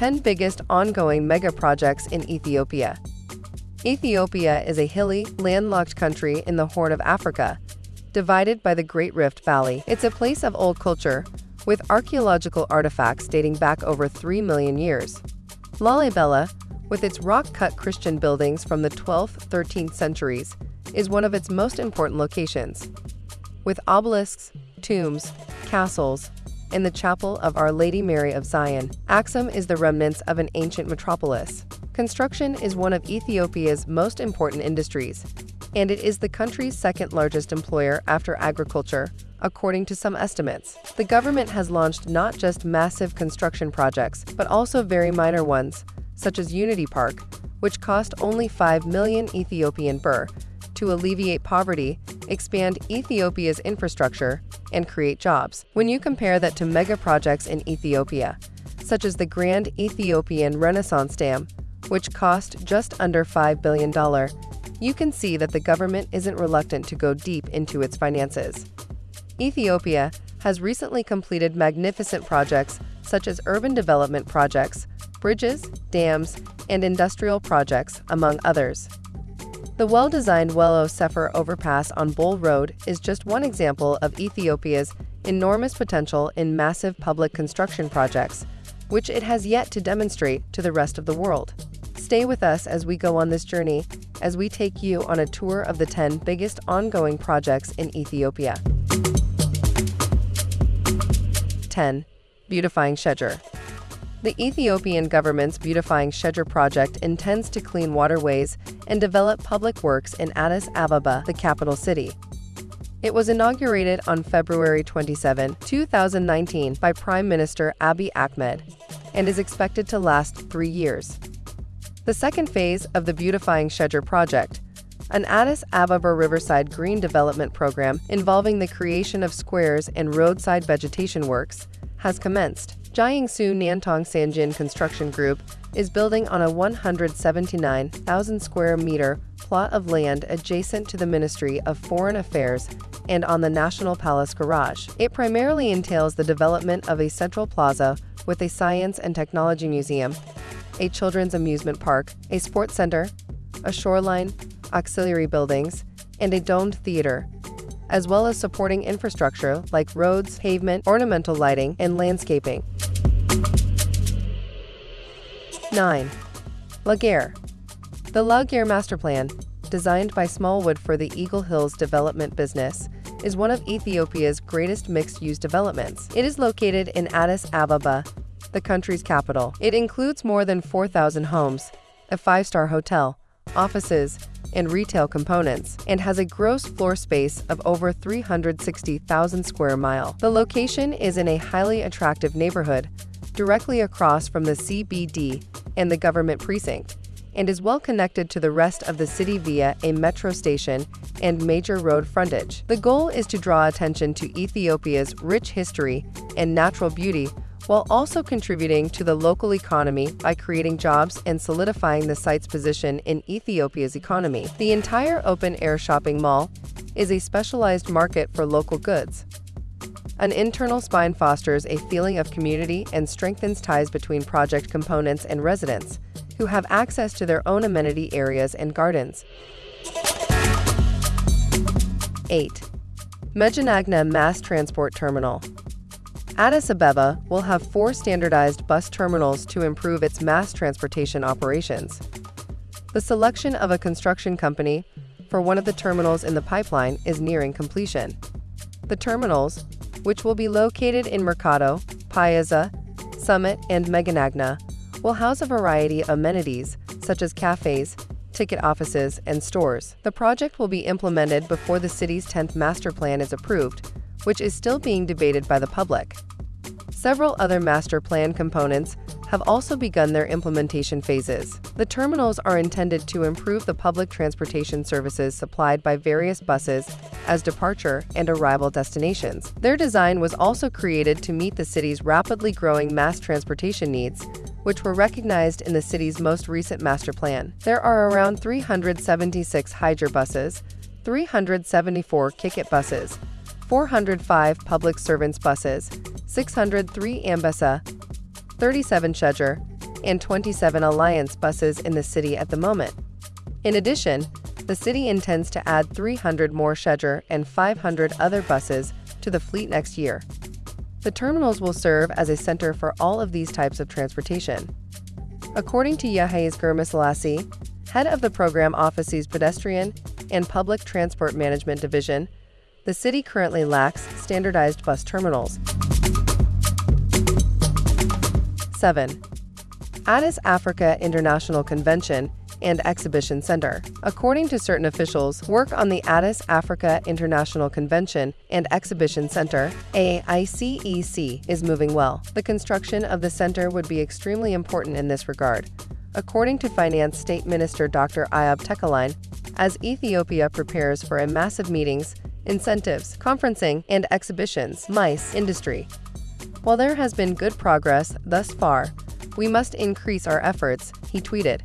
10 biggest ongoing mega projects in Ethiopia. Ethiopia is a hilly, landlocked country in the Horn of Africa, divided by the Great Rift Valley. It's a place of old culture, with archaeological artifacts dating back over 3 million years. Lalibela, with its rock-cut Christian buildings from the 12th, 13th centuries, is one of its most important locations. With obelisks, tombs, castles, and the chapel of Our Lady Mary of Zion, Axum is the remnants of an ancient metropolis. Construction is one of Ethiopia's most important industries, and it is the country's second largest employer after agriculture, according to some estimates. The government has launched not just massive construction projects, but also very minor ones, such as Unity Park, which cost only 5 million Ethiopian birr, to alleviate poverty, expand Ethiopia's infrastructure, and create jobs. When you compare that to mega projects in Ethiopia, such as the Grand Ethiopian Renaissance Dam, which cost just under $5 billion, you can see that the government isn't reluctant to go deep into its finances. Ethiopia has recently completed magnificent projects such as urban development projects, bridges, dams, and industrial projects, among others. The well-designed Wello Sefer overpass on Bole Road is just one example of Ethiopia's enormous potential in massive public construction projects, which it has yet to demonstrate to the rest of the world. Stay with us as we go on this journey, as we take you on a tour of the 10 biggest ongoing projects in Ethiopia. 10. Beautifying Sheger the Ethiopian government's Beautifying Sheger project intends to clean waterways and develop public works in Addis Ababa, the capital city. It was inaugurated on February 27, 2019 by Prime Minister Abiy Ahmed and is expected to last three years. The second phase of the Beautifying Sheger project, an Addis Ababa Riverside Green Development Program involving the creation of squares and roadside vegetation works, has commenced. Jiangsu Nantong Sanjian Construction Group is building on a 179,000 square meter plot of land adjacent to the Ministry of Foreign Affairs and on the National Palace Garage. It primarily entails the development of a central plaza with a science and technology museum, a children's amusement park, a sports center, a shoreline, auxiliary buildings, and a domed theater, as well as supporting infrastructure like roads, pavement, ornamental lighting, and landscaping. 9. La Gare The La Gare Master Plan, designed by Smallwood for the Eagle Hills development business, is one of Ethiopia's greatest mixed-use developments. It is located in Addis Ababa, the country's capital. It includes more than 4,000 homes, a five-star hotel, offices, and retail components, and has a gross floor space of over 360,000 square mile. The location is in a highly attractive neighborhood, directly across from the CBD and the government precinct, and is well connected to the rest of the city via a metro station and major road frontage. The goal is to draw attention to Ethiopia's rich history and natural beauty while also contributing to the local economy by creating jobs and solidifying the site's position in Ethiopia's economy. The entire open-air shopping mall is a specialized market for local goods. An internal spine fosters a feeling of community and strengthens ties between project components and residents, who have access to their own amenity areas and gardens. 8. Megenagna Mass Transport Terminal Addis Ababa will have four standardized bus terminals to improve its mass transportation operations. The selection of a construction company for one of the terminals in the pipeline is nearing completion. The terminals, which will be located in Mercado, Piazza, Summit, and Megenagna, will house a variety of amenities such as cafes, ticket offices, and stores. The project will be implemented before the city's 10th master plan is approved, which is still being debated by the public. Several other master plan components have also begun their implementation phases. The terminals are intended to improve the public transportation services supplied by various buses as departure and arrival destinations. Their design was also created to meet the city's rapidly growing mass transportation needs, which were recognized in the city's most recent master plan. There are around 376 Hydra buses, 374 Kicket buses, 405 public servants buses, 603 Anbessa, 37 Sheger, and 27 Alliance buses in the city at the moment. In addition, the city intends to add 300 more Sheger and 500 other buses to the fleet next year. The terminals will serve as a center for all of these types of transportation. According to Yahya Gurmasalasi, head of the program Office's Pedestrian and Public Transport Management Division, the city currently lacks standardized bus terminals. 7. Addis Africa International Convention and Exhibition Center. According to certain officials, work on the Addis Africa International Convention and Exhibition Center, AICEC, is moving well. The construction of the center would be extremely important in this regard. According to Finance State Minister Dr. Eyob Tekalign, as Ethiopia prepares for a massive meetings, incentives, conferencing, and exhibitions, MICE industry. While there has been good progress thus far, we must increase our efforts, he tweeted.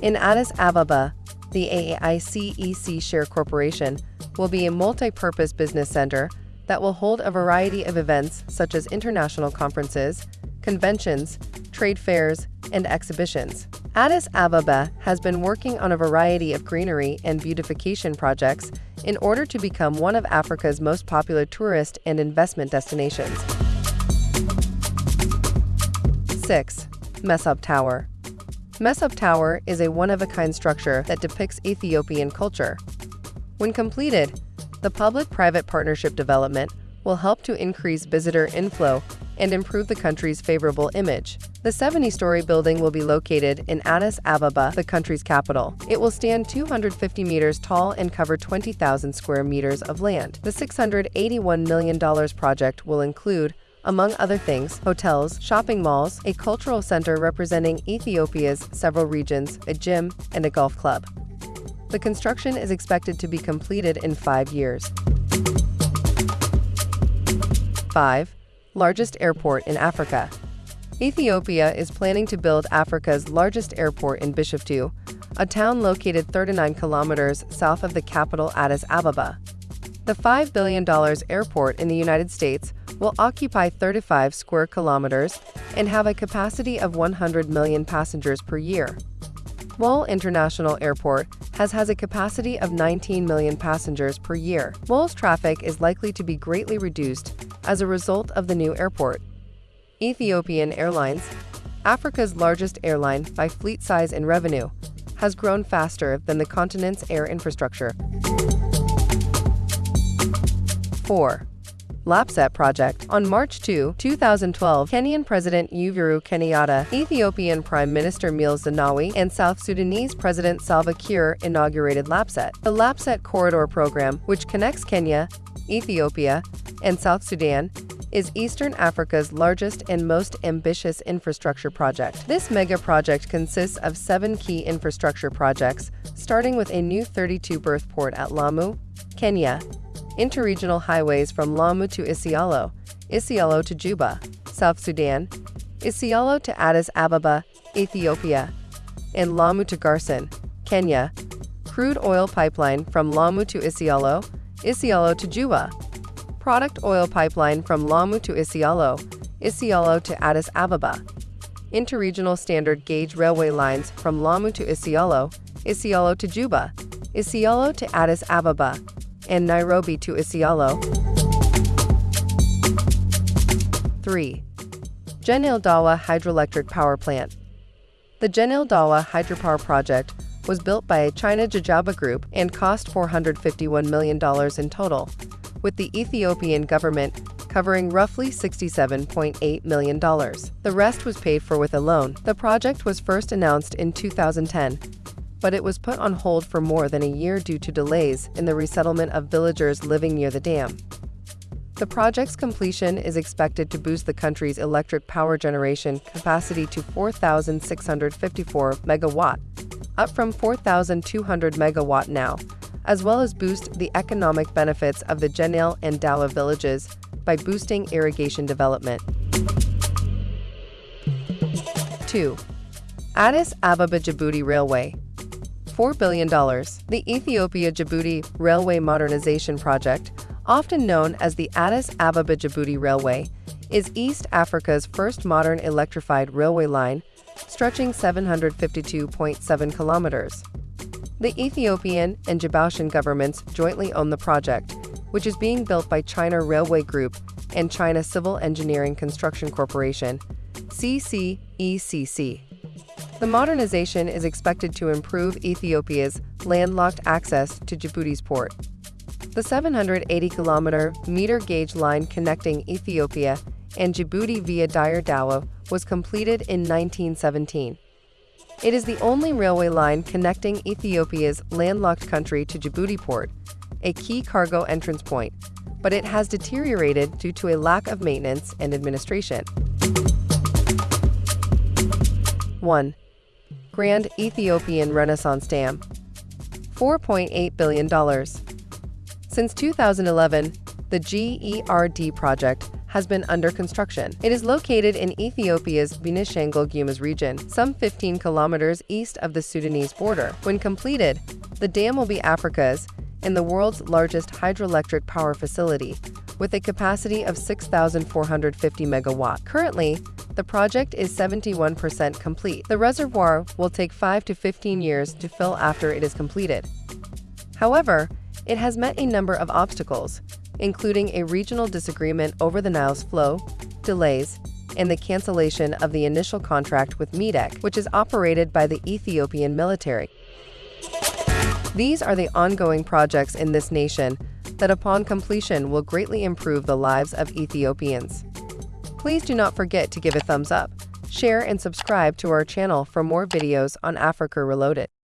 In Addis Ababa, the AICEC Share Corporation will be a multi-purpose business center that will hold a variety of events such as international conferences, conventions, trade fairs, and exhibitions. Addis Ababa has been working on a variety of greenery and beautification projects in order to become one of Africa's most popular tourist and investment destinations. 6. Mesob Tower Mesob Tower is a one-of-a-kind structure that depicts Ethiopian culture. When completed, the public-private partnership development will help to increase visitor inflow and improve the country's favorable image. The 70-story building will be located in Addis Ababa, the country's capital. It will stand 250 meters tall and cover 20,000 square meters of land. The $681 million project will include among other things, hotels, shopping malls, a cultural center representing Ethiopia's several regions, a gym, and a golf club. The construction is expected to be completed in five years. 5. Largest airport in Africa. Ethiopia is planning to build Africa's largest airport in Bishoftu, a town located 39 kilometers south of the capital Addis Ababa. The $5 billion airport in the United States will occupy 35 square kilometers and have a capacity of 100 million passengers per year. Bole International Airport has has a capacity of 19 million passengers per year. Bole's traffic is likely to be greatly reduced as a result of the new airport. Ethiopian Airlines, Africa's largest airline by fleet size and revenue, has grown faster than the continent's air infrastructure. 4. LAPSSET Project. On March 2, 2012, Kenyan President Uhuru Kenyatta, Ethiopian Prime Minister Meles Zenawi, and South Sudanese President Salva Kiir inaugurated LAPSSET. The LAPSSET Corridor program, which connects Kenya, Ethiopia, and South Sudan, is Eastern Africa's largest and most ambitious infrastructure project. This mega project consists of seven key infrastructure projects, starting with a new 32 berth port at Lamu, Kenya, interregional highways from Lamu to Isiolo, Isiolo to Juba, South Sudan, Isiolo to Addis Ababa, Ethiopia, and Lamu to Garsen, Kenya, crude oil pipeline from Lamu to Isiolo, Isiolo to Juba, product oil pipeline from Lamu to Isiolo, Isiolo to Addis Ababa, interregional standard gauge railway lines from Lamu to Isiolo, Isiolo to Juba, Isiolo to Addis Ababa, and Nairobi to Isiolo. 3. Genale Dawa Hydroelectric Power Plant The Genale Dawa Hydropower Project was built by a China Gezhouba Group and cost $451 million in total, with the Ethiopian government covering roughly $67.8 million. The rest was paid for with a loan. The project was first announced in 2010 but it was put on hold for more than a year due to delays in the resettlement of villagers living near the dam. The project's completion is expected to boost the country's electric power generation capacity to 4,654 megawatt, up from 4,200 megawatt now, as well as boost the economic benefits of the Genale and Dawa villages by boosting irrigation development. 2. Addis Ababa Djibouti Railway $4 billion. The Ethiopia-Djibouti Railway Modernization Project, often known as the Addis Ababa-Djibouti Railway, is East Africa's first modern electrified railway line stretching 752.7 kilometers. The Ethiopian and Djiboutian governments jointly own the project, which is being built by China Railway Group and China Civil Engineering Construction Corporation, CCECC. The modernization is expected to improve Ethiopia's landlocked access to Djibouti's port. The 780 kilometer meter gauge line connecting Ethiopia and Djibouti via Dire Dawa was completed in 1917. It is the only railway line connecting Ethiopia's landlocked country to Djibouti port, a key cargo entrance point, but it has deteriorated due to a lack of maintenance and administration. 1. Grand Ethiopian Renaissance Dam $4.8 billion. Since 2011, the GERD project has been under construction. It is located in Ethiopia's Benishangul Gumuz region, some 15 kilometers east of the Sudanese border. When completed, the dam will be Africa's and the world's largest hydroelectric power facility, with a capacity of 6,450 megawatt. Currently, the project is 71% complete. The reservoir will take 5 to 15 years to fill after it is completed. However, it has met a number of obstacles, including a regional disagreement over the Nile's flow, delays, and the cancellation of the initial contract with METEC, which is operated by the Ethiopian military. These are the ongoing projects in this nation that upon completion will greatly improve the lives of Ethiopians. Please do not forget to give a thumbs up, share and subscribe to our channel for more videos on Africa Reloaded.